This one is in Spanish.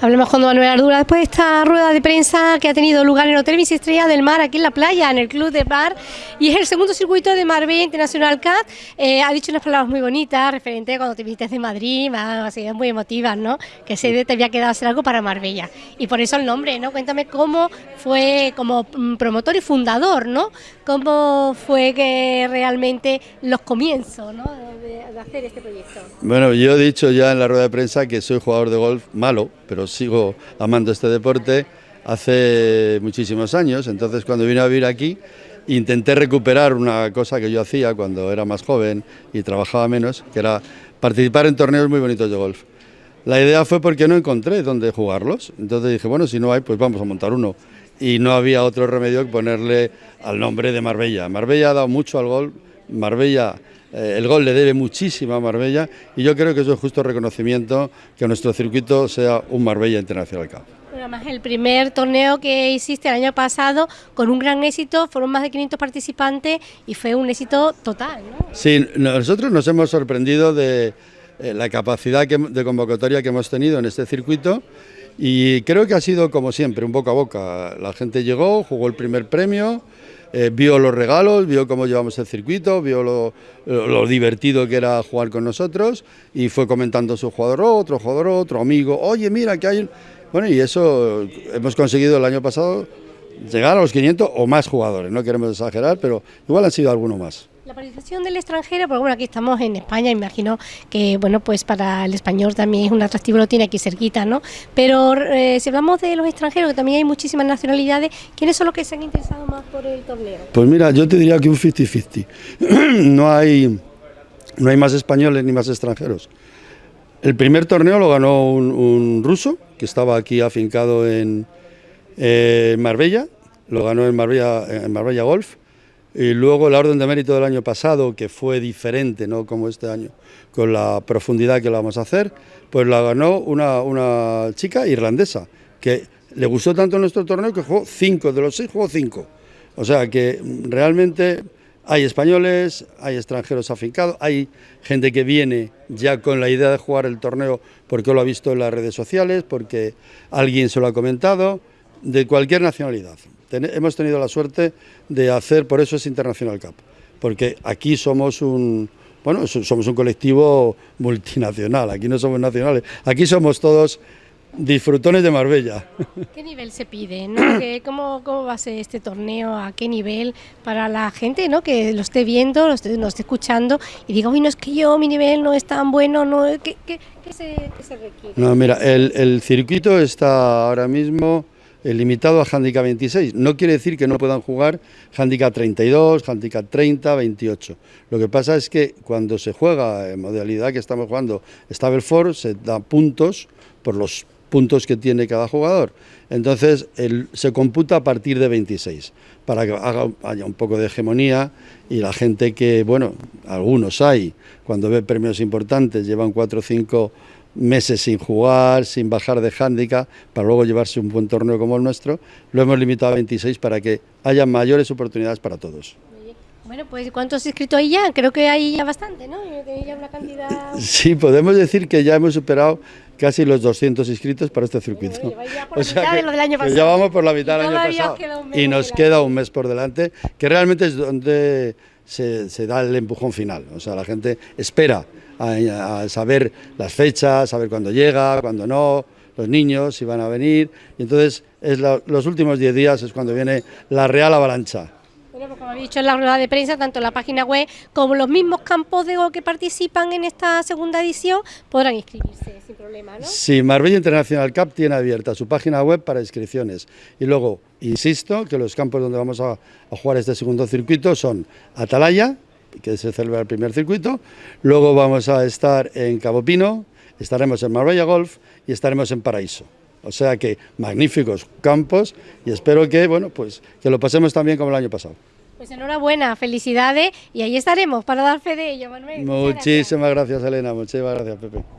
Hablemos con Manuel Ardura después de esta rueda de prensa que ha tenido lugar en el Hotel Mis Estrella del Mar, aquí en la playa, en el Club de Bar, y es el segundo circuito de Marbella International Cup. Eh, ha dicho unas palabras muy bonitas referente a cuando te viniste de Madrid, sido muy emotivas, ¿no? Que se te había quedado hacer algo para Marbella. Y por eso el nombre, ¿no? Cuéntame cómo fue como mm, promotor y fundador, ¿no? ¿Cómo fue que realmente los comienzos, ¿no? de, de hacer este proyecto. Bueno, yo he dicho ya en la rueda de prensa que soy jugador de golf malo, pero sigo amando este deporte hace muchísimos años, entonces cuando vine a vivir aquí intenté recuperar una cosa que yo hacía cuando era más joven y trabajaba menos, que era participar en torneos muy bonitos de golf. La idea fue porque no encontré dónde jugarlos, entonces dije, bueno, si no hay, pues vamos a montar uno. Y no había otro remedio que ponerle al nombre de Marbella. Marbella ha dado mucho al golf, Marbella eh, el gol le debe muchísimo a Marbella y yo creo que es un justo reconocimiento que nuestro circuito sea un Marbella Internacional Cup. además, el primer torneo que hiciste el año pasado, con un gran éxito, fueron más de 500 participantes y fue un éxito total. ¿no? Sí, nosotros nos hemos sorprendido de eh, la capacidad de convocatoria que hemos tenido en este circuito y creo que ha sido como siempre, un boca a boca. La gente llegó, jugó el primer premio, eh, vio los regalos, vio cómo llevamos el circuito, vio lo, divertido que era jugar con nosotros y fue comentando su jugador otro, jugador otro, amigo, oye mira que hay... Bueno y eso hemos conseguido el año pasado llegar a los 500 o más jugadores, no queremos exagerar, pero igual han sido algunos más. La participación del extranjero, porque bueno, aquí estamos en España, imagino que bueno, pues para el español también es un atractivo, lo tiene aquí cerquita, ¿no? Pero eh, si hablamos de los extranjeros, que también hay muchísimas nacionalidades, ¿quiénes son los que se han interesado más por el torneo? Pues mira, yo te diría que un 50-50. no, hay, no hay más españoles ni más extranjeros. El primer torneo lo ganó un, ruso, que estaba aquí afincado en Marbella, lo ganó en Marbella, en Marbella Golf, y luego la orden de mérito del año pasado, que fue diferente, no como este año, con la profundidad que lo vamos a hacer, pues la ganó una, una chica irlandesa, que le gustó tanto nuestro torneo que jugó cinco, de los seis jugó cinco. O sea que realmente hay españoles, hay extranjeros afincados, hay gente que viene ya con la idea de jugar el torneo porque lo ha visto en las redes sociales, porque alguien se lo ha comentado, de cualquier nacionalidad hemos tenido la suerte de hacer, por eso es International Cup, porque aquí somos un, bueno, somos un colectivo multinacional, aquí no somos nacionales, aquí somos todos disfrutones de Marbella. ¿Qué nivel se pide? ¿Cómo, ¿Cómo, va a ser este torneo? ¿A qué nivel? Para la gente ¿no? que lo esté viendo, lo esté, esté escuchando y diga, uy, no es que yo, mi nivel no es tan bueno, no, ¿qué, qué, se, se, requiere? No, mira, el, el circuito está ahora mismo limitado a handicap 26. No quiere decir que no puedan jugar handicap 32, handicap 30, 28. Lo que pasa es que cuando se juega en modalidad que estamos jugando Stable 4, se da puntos por los puntos que tiene cada jugador. Entonces se computa a partir de 26, para que haya un poco de hegemonía y la gente que, bueno, algunos hay, cuando ve premios importantes, llevan 4 o 5 meses sin jugar, sin bajar de hándicap, para luego llevarse un buen torneo como el nuestro, lo hemos limitado a 26 para que haya mayores oportunidades para todos. Bueno, pues ¿cuántos inscritos hay ya? Creo que hay ya bastante, ¿no? Ya una cantidad... Sí, podemos decir que ya hemos superado casi los 200 inscritos para este circuito. o sea que, del año pasado. ya vamos por la mitad del año pasado. Y nos queda un mes por delante, que realmente es donde se, se da el empujón final. O sea, la gente espera a, saber las fechas, saber cuándo llega, cuándo no, los niños si van a venir, y entonces es los últimos 10 días es cuando viene la real avalancha. Bueno, pues como he dicho en la rueda de prensa, tanto la página web como los mismos campos de que participan en esta segunda edición podrán inscribirse sin problema, ¿no? Sí, Marbella International Cup tiene abierta su página web para inscripciones. Y luego, insisto, que los campos donde vamos a jugar este segundo circuito son Atalaya, que se celebra el primer circuito. Luego vamos a estar en Cabo Pino, estaremos en Marbella Golf y estaremos en Paraíso. O sea que magníficos campos y espero que, bueno, pues, que lo pasemos también como el año pasado. Pues enhorabuena, felicidades y ahí estaremos para dar fe de ello, Manuel. Muchísimas gracias. gracias, Elena. Muchísimas gracias, Pepe.